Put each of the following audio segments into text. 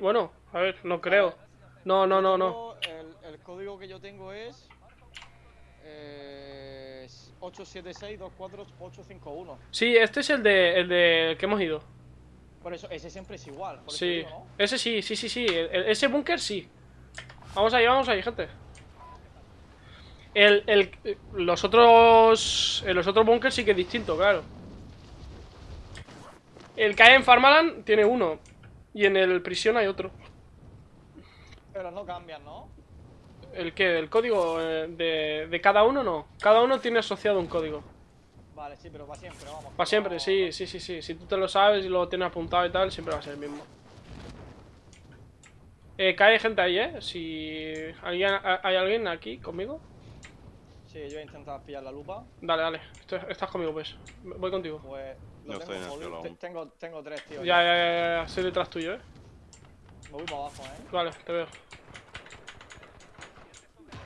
Bueno, a ver, no creo. No, no, no, no. El, el código que yo tengo es. Eh, 876-24851. Sí, este es el de, el de que hemos ido. Por eso, ese siempre es igual. Por eso Sí, digo, ¿no? ese sí, sí, sí, sí. el- el- ese búnker sí. Vamos ahí, vamos ahí, gente. El, el, los otros. eh, Los otros búnkers sí que es distinto, claro. El que hay en Farmaland tiene uno. Y en el prisión hay otro. Pero no cambian, ¿no? ¿El qué? ¿El código eh, de, de cada uno? No. Cada uno tiene asociado un código. Vale, sí, pero para siempre, vamos. Para siempre, sí, sí, sí, sí. Si tú te lo sabes y lo tienes apuntado y tal, siempre va a ser el mismo. Eh, cae gente ahí, ¿eh? Si alguien, ha- hay alguien aquí conmigo. Sí, yo voy a intentar pillar la lupa. Dale, dale. Estás, conmigo, pues. Voy contigo. Pues. Lo Yo tengo estoy en el. Tengo, tengo tres, tío. Ya, ya, ya, ya. Estoy detrás tuyo, ¿eh? Me voy para abajo, eh. Vale, te veo.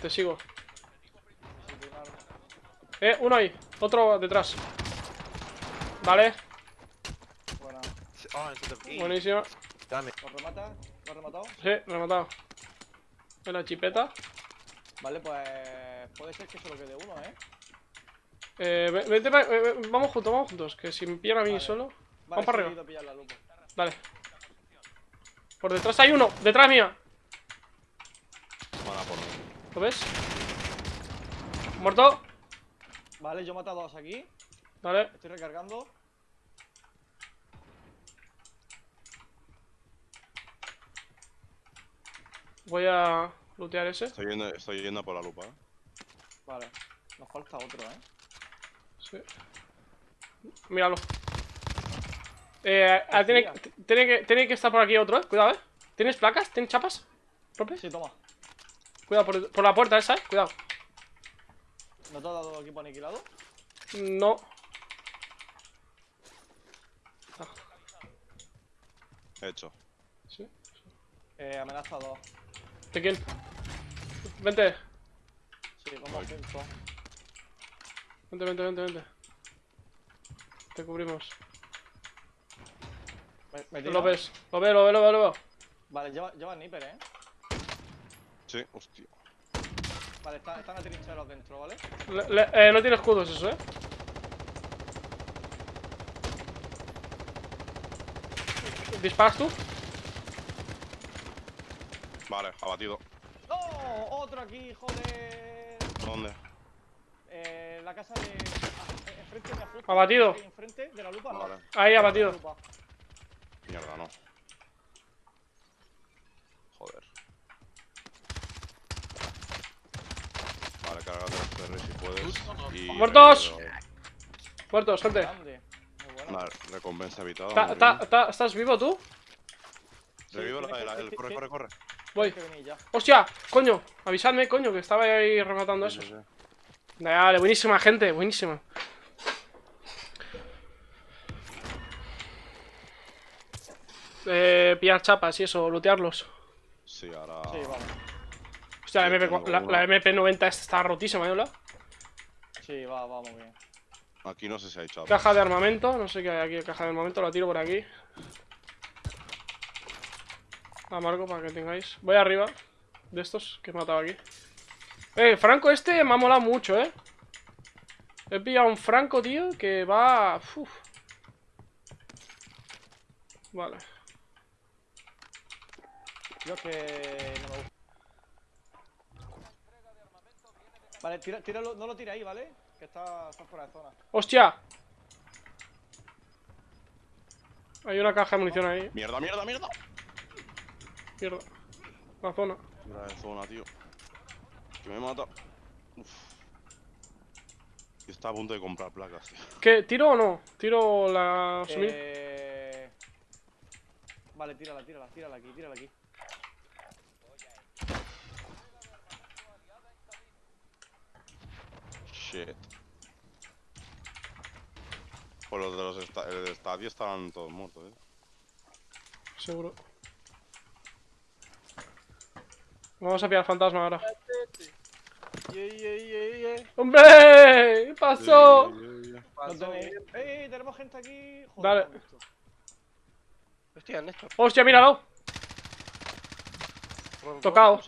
Te sigo. Eh, uno ahí. Otro detrás. Vale, Buena. Damn it. ¿Lo remata? ¿Lo has rematado? Sí, rematado. En la chipeta. Vale, pues. Puede ser que solo quede uno, eh. Eh, ve- vete pa- eh, eh, vamos juntos, vamos juntos. Que si me pillan a mí Vale. solo. Vale, Vamos para arriba. Dale. Por detrás hay uno, detrás mía. ¿Lo ves? Muerto. Vale, yo he matado a dos aquí. Vale. Estoy recargando. Voy a lootear ese. Estoy yendo, estoy yendo por la lupa. ¿eh? Vale. Nos falta otro, eh. Sí. Míralo. Eh, ah, tiene, tiene, que, tiene que estar por aquí otro, eh. Cuidado, eh. ¿Tienes placas? ¿Tienes chapas? ¿Rope? Sí, toma. Cuidado por, por la puerta esa, eh. Cuidado. ¿No te ha dado equipo aniquilado? No. Hecho. Sí. Eh, amenaza dos. ¿De quién? Vente. Sí, vamos juntos. Vente, vente, vente, vente. Te cubrimos. Me, me Lo ves. Lo veo, lo veo, lo veo, lo veo. Vale, lleva, lleva sniper, eh. Sí, hostia. Vale, están, están atrincherados dentro, ¿vale? Le- le- eh, no tiene escudos eso, eh. ¿Disparas tú? Vale, abatido. ¡No! ¡Otro aquí, joder! ¿Dónde? Eh, la casa de. ah, Enfrente de justo. Abatido. Ahí Enfrente de la lupa, Vale. ¿no? Ahí la abatido. lupa. Mierda, no. Joder. Vale, cárgate los ferries si puedes. Y ¡Muertos! Muertos, gente. Vale, recompensa evitada. ¿Estás vivo tú? Revivo la, la- que- el, corre, corre, corre. Voy. ¡Hostia! ¡Coño! Avisadme, coño, que estaba ahí rematando eso. Dale, buenísima, gente, buenísima. Eh, pillar chapas y eso, lootearlos. Sí, ahora. Sí, vamos. Hostia, la, MP, la, la MP90 esta está rotísima, ¿eh? hola? Sí, va, va muy bien. Aquí no sé si hay chat. Caja de armamento, no sé qué hay aquí, caja de armamento, la tiro por aquí. La marco para que tengáis. Voy arriba de estos que he matado aquí. Eh, Franco este me ha molado mucho, eh. He pillado un Franco, tío, que va... uf. Vale. Yo que no me gusta. Vale, tira, tíralo, no lo tira ahí, ¿vale? Que está, está fuera de zona. ¡Hostia! Hay una caja de munición ahí. ¡Mierda, mierda, mierda! Mierda. La zona. De zona, tío. Que me mata. Uf. Está a punto de comprar placas, tío. ¿Qué? ¿Tiro o no? ¿Tiro la subir? Eh... Vale, tírala, tírala, tírala aquí, tírala aquí. Shit. Pues los de los esta el estadio estaban todos muertos, eh. Seguro. Vamos a pillar fantasma ahora. Yeah, yeah, yeah, yeah. ¡Hombre! ¿Qué pasó? Yeah, yeah, yeah. No tenéis- ¡Ey, tenemos gente aquí! Joder, Dale. Hostia, Néstor. ¡Hostia, míralo! Tocado.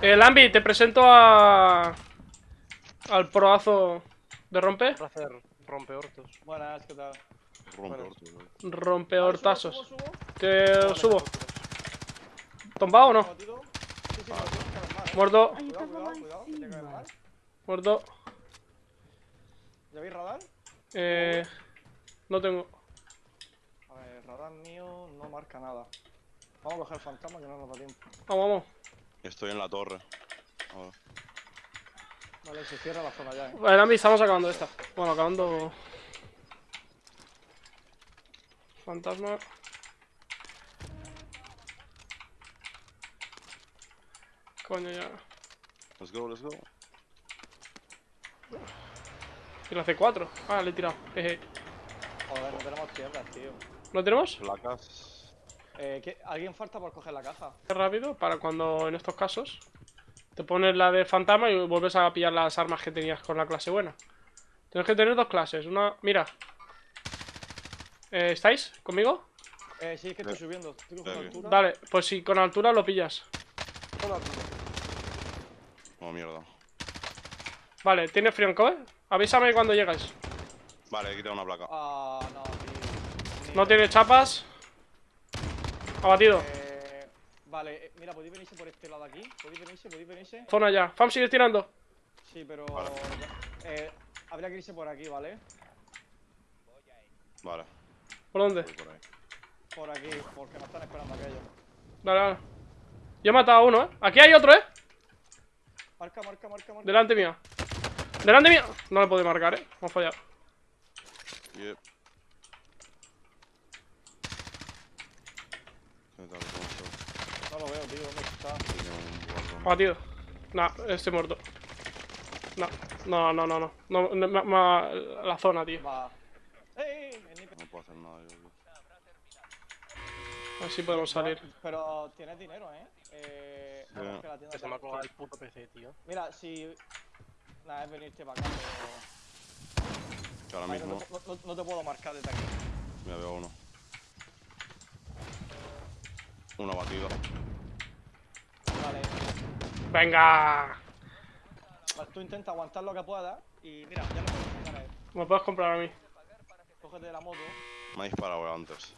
Eh, Lambi, te presento a... Al proazo de rompe. Para hacer rompeortos. Buenas, ¿qué tal? Rompe hortazos. subo, subo. Te Vale, subo. aventuras. ¿Tombado o no? Muerto, muerto. ¿Ya veis radar? Eh... No tengo. A ver, radar mío no marca nada. Vamos a coger el fantasma que no nos da tiempo. Vamos, vamos. Estoy en la torre. Ahora. Vale, se cierra la zona ya, eh. Vale, Lambi, estamos acabando esta. Bueno, acabando... Fantasma. Coño, ya. Let's go, let's go. Y la C4. Ah, le he tirado. Jeje. Joder, no tenemos tierras, tío. ¿Lo tenemos? Placas. Eh, ¿qué- ¿Alguien falta por coger la caja? rápido para cuando en estos casos te pones la de fantasma y vuelves a pillar las armas que tenías con la clase buena. Tienes que tener dos clases. Una, mira. Eh, ¿Estáis conmigo? Eh, sí, es que estoy Eh, subiendo. Estoy eh, altura. Dale, pues si con altura lo pillas. Toda altura. Oh, mierda. Vale, ¿tienes frío en cover? Avísame cuando llegues. Vale, he quitado una placa. Ah, no, tío. No tiene chapas. Abatido. Eh, vale, eh, mira, podéis venirse por este lado aquí. Podéis venirse, podéis venirse. Zona ya. Fam, sigues tirando. Sí, pero. Vale. Eh, habría que irse por aquí, ¿vale? Vale, ¿Por dónde? voy por ahí. Por aquí, porque nos están esperando aquellos. Dale, dale. Yo he matado a uno, ¿eh? Aquí hay otro, ¿eh? Marca, marca, marca, marca. Delante mía. Delante mía. No le puedo marcar, ¿eh? Vamos a fallar. Yep. No lo veo, tío. ¿Dónde está? Tiene un guardón. Abatido. Nah, estoy muerto. No, no, no, no, no. no, la zona, tío. Va. No tío. A ver si podemos salir. Pero tienes dinero, ¿eh? Eh. Sí. vamos, que la tienda se me ha colgado el puto PC, tío. Mira, si. Nada, es venirte para acá, pero. Que ahora Ay, no, mismo. te, no- no- no te puedo marcar desde aquí. Mira, veo uno. Uno abatido. Vale. ¡Venga! Vale, Tú intenta aguantar lo que puedas. Y mira, ya lo puedes sacar a él. Me puedes comprar a mí. Cógete la moto. Me ha disparado antes.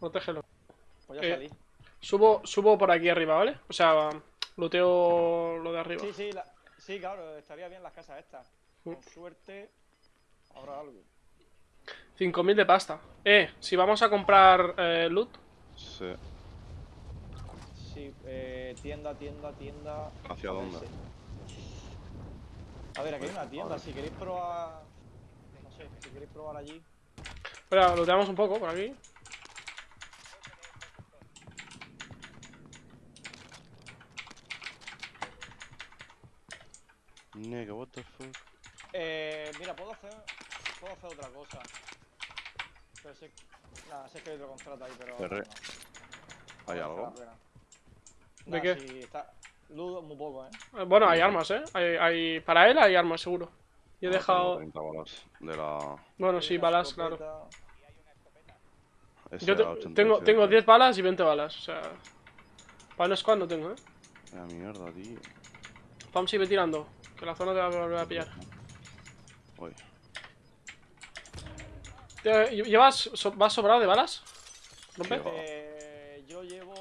Protégelo. Pues ya Eh, salí. Subo, subo por aquí arriba, ¿vale? O sea, luteo lo de arriba. Sí, sí, la- sí, claro, estaría bien las casas estas. Con Mm. suerte habrá algo. 5.000 de pasta. Eh, si vamos a comprar eh, loot, Sí. Sí, eh, tienda, tienda, tienda. ¿Hacia dónde? A ver, aquí hay una tienda, si queréis probar. No sé, si queréis probar allí. espera, looteamos un poco por aquí. Nigga, what the fuck? Eh, mira, puedo hacer. Puedo hacer otra cosa. Pero sé. Nada, sé que hay otro contrato ahí, pero. Perre. no ¿Hay algo? ¿De qué? Sí, está. Ludo muy poco, eh. Eh, Bueno, hay armas, ¿eh? Hay, hay- Para él hay armas, seguro. Yo he No, dejado... tengo 30 balas de la. Bueno, Hay sí, una balas, claro. escopeta. Yo te- SA87. tengo, tengo 10 balas y 20 balas, o sea... Para squad no tengo, ¿eh? La mierda, tío. Pam sigue tirando, que la zona te va a volver a pillar. Uy. ¿Llevas, so- ¿Vas sobrado de balas? ¿Rompe? Sí, va. Eh, yo llevo.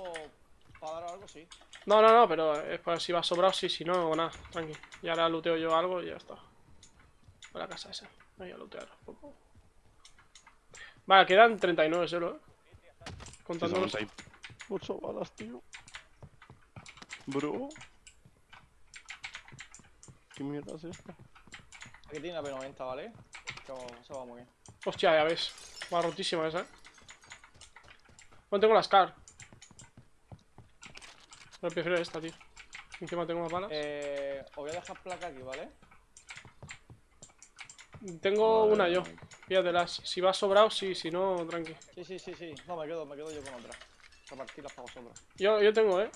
Para dar algo, sí. No, no, no, pero es para si vas sobrado, sí, si no, nada, tranqui. Y ahora looteo yo algo y ya está. A la casa esa. Voy a lootear un poco. Vale, quedan 39 solo, ¿eh? Contando los... 8 balas, tío. Bro. ¿Qué mierda es esta? Aquí tiene la P90, ¿vale? Eso va muy bien. Hostia, ya ves. Va rotísima esa, ¿eh? Bueno, tengo la Scar. Pero prefiero esta, tío. Encima tengo más balas. Eh, os voy a dejar placa aquí, ¿vale? tengo Vale, una yo. vale. Píllatelas. Si vas sobrado, sí. Si no, tranqui. Sí, sí, sí, sí. No, me quedo, me quedo yo con otra. Repartirlas para vosotros. Yo, yo tengo, ¿eh?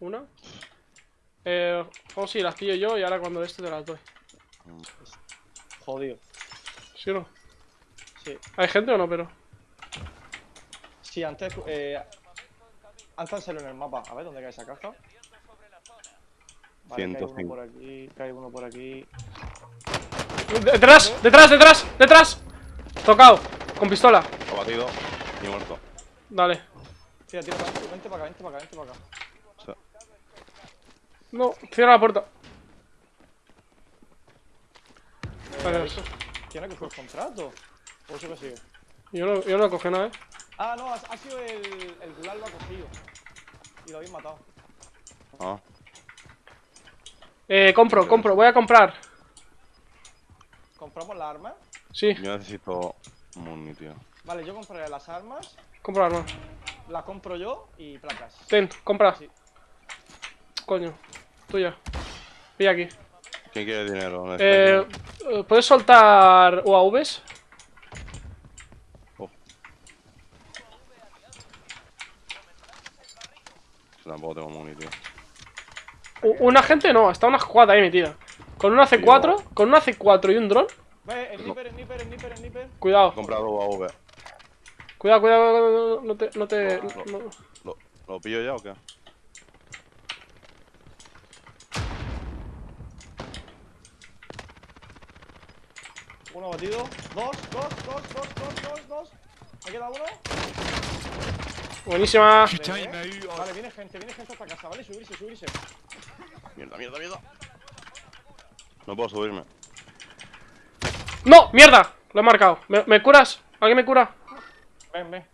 Una. Eh, o si las pillo yo y ahora cuando este te las doy. Jodido. ¿Sí o no? Sí. ¿Hay gente o no, pero? Sí, antes. Eh, salió en el mapa. A ver, ¿dónde cae esa caja? Vale, cae uno 105. por aquí, cae uno por aquí. ¡Detrás! ¡Detrás! ¡Detrás! ¡Detrás! Tocado. Con pistola. Lo batido y muerto. Dale. Tira, tira, para acá, vente para acá, vente para acá, vente para acá. O sea, No, cierra la puerta. Eh, Vale. ¿habéis co- ¿Quién ha cogido el contrato? ¿O eso que sigue? Yo no, yo no cogí nada, eh. Ah, no, ha, ha sido el. El Gulag lo ha cogido. Y lo habéis matado. ah, Eh, compro, compro. Voy a comprar. ¿Compramos la arma? Sí, yo necesito muni, tío. Vale, yo compraré las armas. compro arma. Las compro yo y placas. Ten, compra. Sí. Coño. Tuya. Pilla aquí. ¿Quién quiere dinero? Eh, eh, ¿Puedes soltar UAVs? Tampoco tengo muni, tío. U- Una gente no, está una squad ahí metida. Con una C4, con una C4 y un dron. Ve, el sniper, el sniper, el sniper, el sniper. Cuidado, comprado UAV. cuidado, cuidado, cuidado, no te, no te, No, no. no- ¿Lo, ¿Lo pillo ya o qué? Uno batido. Dos, dos, dos, dos, dos, dos, dos. Me queda uno. Buenísima. Vale, Vale, viene gente, viene gente hasta casa, ¿vale? Subirse, subirse. Mierda, mierda, mierda. No puedo subirme. ¡No! ¡Mierda! Lo he marcado. ¿Me, me curas? ¿Alguien me cura? Ven, ven.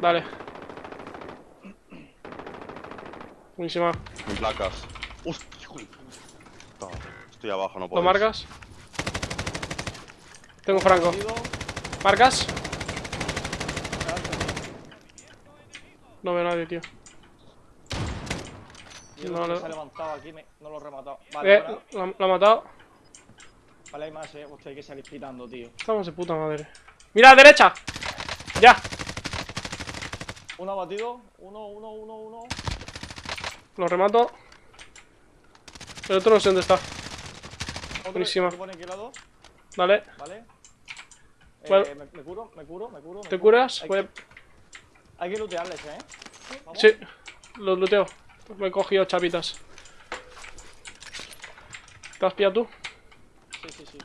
Dale. Buenísima. Sin placas. Hostia, hijo de puta. Estoy abajo, no ¿Lo puedo. marcas? Tengo Franco. ¿Marcas? No veo a nadie, tío. No, no. se ha levantado aquí, me- no lo he rematado. Vale, Eh, la ha matado. Vale, hay más, eh. Hostia, hay que salir pitando, tío. Estamos de puta madre. ¡Mira a la derecha! ¡Ya! Uno batido. Uno, uno, uno, uno. Lo remato. El otro no sé dónde está. Buenísima. Dale. Vale. Eh, Bueno. me, me curo, me curo, me curo. ¿Te curas? Voy a- hay que lootearles, eh. Vamos. Sí. Los luteo. Me he cogido chapitas. ¿Te has pillado tú? Sí, sí, sí.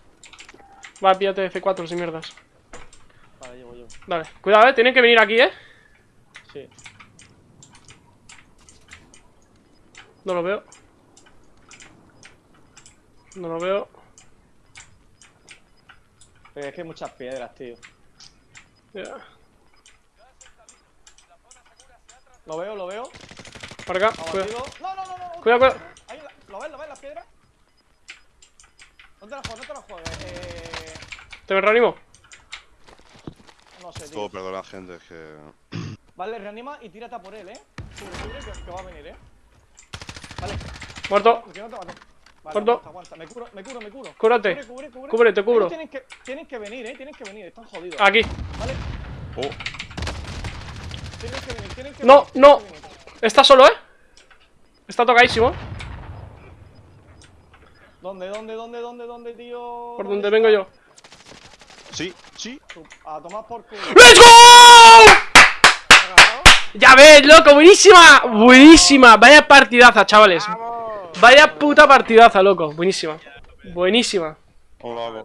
Va, píllate C4 sin mierdas. Vale, llevo yo. Dale. Cuidado, eh. Tienen que venir aquí, eh. Sí. No lo veo. No lo veo. Pero es que hay muchas piedras, tío. Ya. Lo veo, lo veo. Para acá. Cuidado. No, no, no, no. Cuidado, cuidado. ¿Lo ves, lo ves, las piedras? No te la juegues, no te juegues. Eh. ¿Te me reanimo? No sé, tío. Todo perdona, gente, es que. Vale, reanima y tírate a por él, eh. Cubre, cubre, que, que va a venir, eh. Vale, Muerto. que no te mate. Vale, Muerto. aguanta, aguanta. Me curo, me curo, me curo. Cúrate. Cubre, cubre, cubre. Cubre, te cubro. Tienen que, tienen que venir, eh. Tienen que venir, están jodidos. Aquí. Vale, Oh, tienen que venir, tienen que No, venir. tienen no. que venir. Está solo, eh. Está tocadísimo. ¿Dónde, dónde, dónde, dónde, dónde, tío? Por donde vengo yo. sí, sí. A tomar por culo. ¡Let's go! Ya ves, loco, buenísima. Buenísima. Vaya partidaza, chavales. Vaya puta partidaza, loco. Buenísima. Buenísima. Hola.